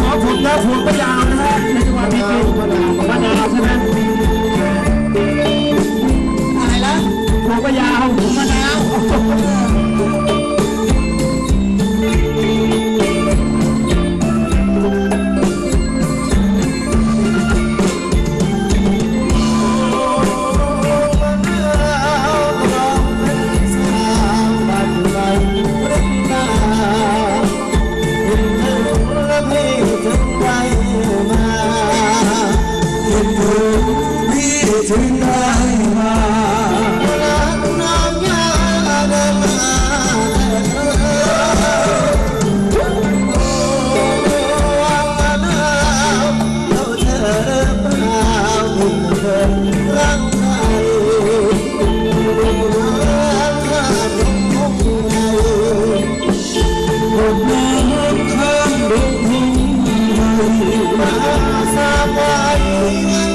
我不得不不แ hùng mà xa qua anh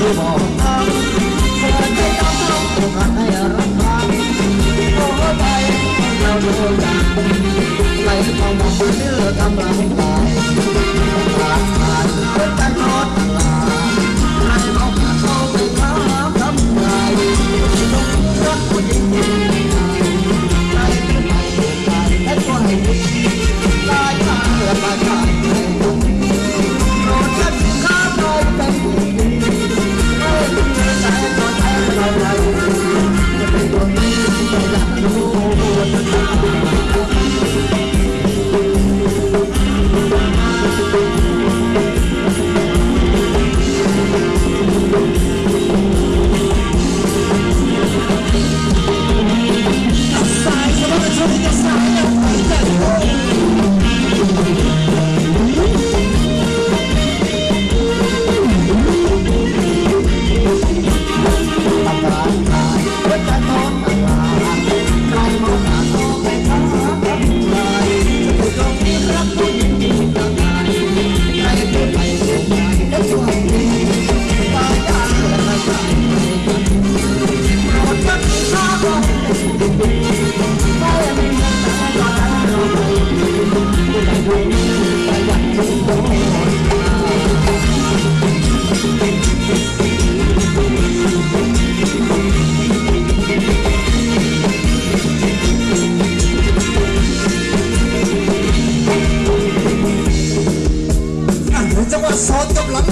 ดูบอกเธอจะยอมรับตัวใครรัครตัวใจเราดูกัไหเข้ามาเพื่อกำลังตายรักกัรอดใครเอาเขาไปทำทำลายต้องรักคนยิ่ง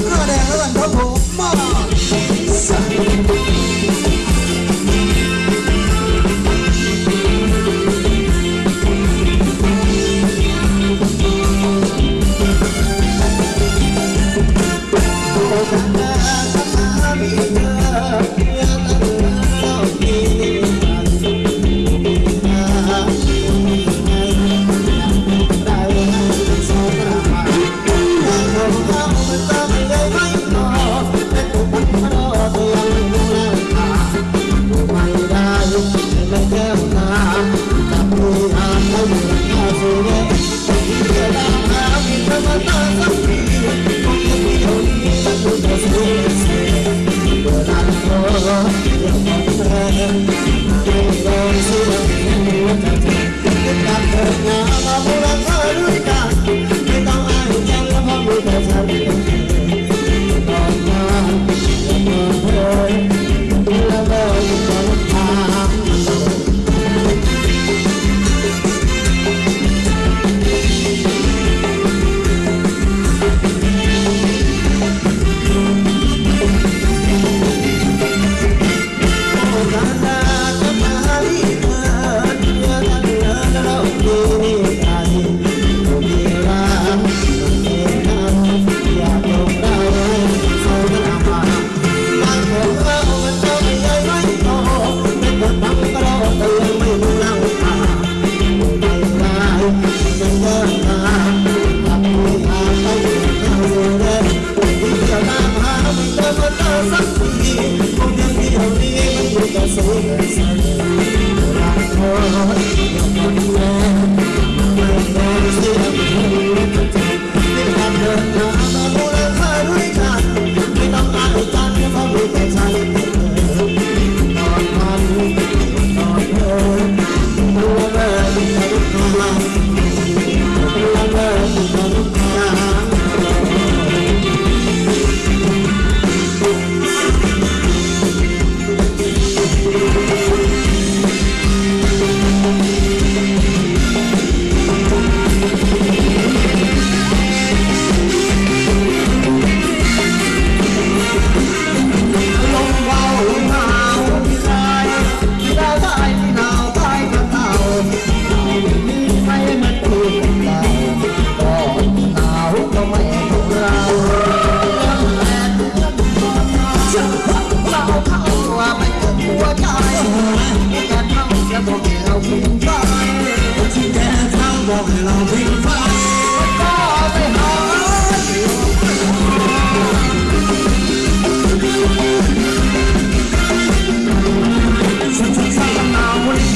ซอสกับหลัง Santa, Santa.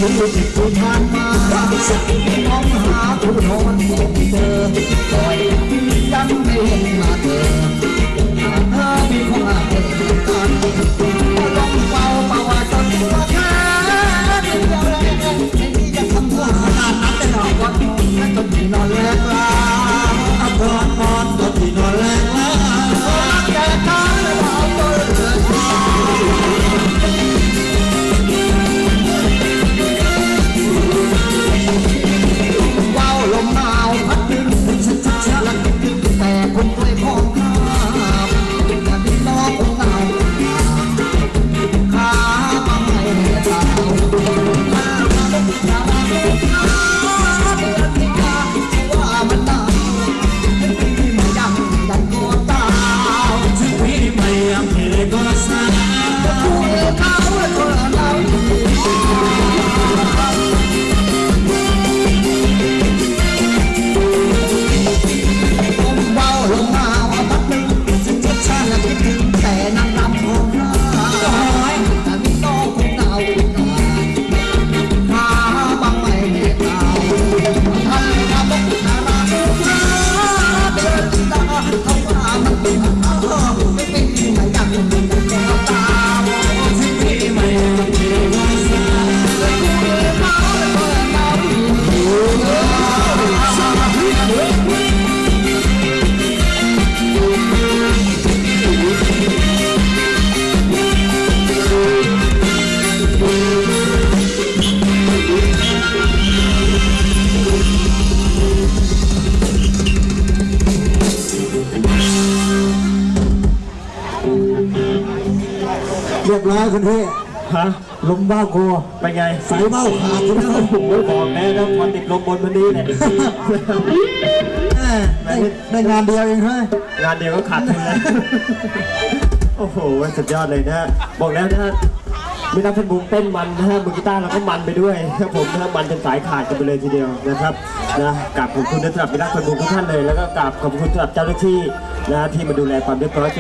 คุดูผิดคุณทานมาสักทีน้องหาคุณนอนคงเธอคอยกันเอนมาเธอ เรียบร้อยคุณพี่ฮะลมบ้าโกเป็นไงสายเบ้าขาดคุณนะผมไม่บอกแน่นะพอติดลมบนวันนี้เนี่ยแม่ได้ได้งานเดียวเองเฮ้ยงานเดียวก็ขาดทุนแล้วโอ้โหสุดยอดเลยนะฮะบอกแล้วนะฮะไม่นับเป็นบุ้งเต้นมันนะฮะมือกีตาร์เราก็มันไปด้วยครับผมนะฮะมันจนสายขาดกันไปเลยทีเดียวนะครับนะกราบขอบคุณนะสำหรับพี่นักเป็นบุ้งทุกท่านเลยแล้วก็กราบขอบคุณสำหรับเจ้าหน้าที่นะฮะที่มาดูแลความเรียบร้อย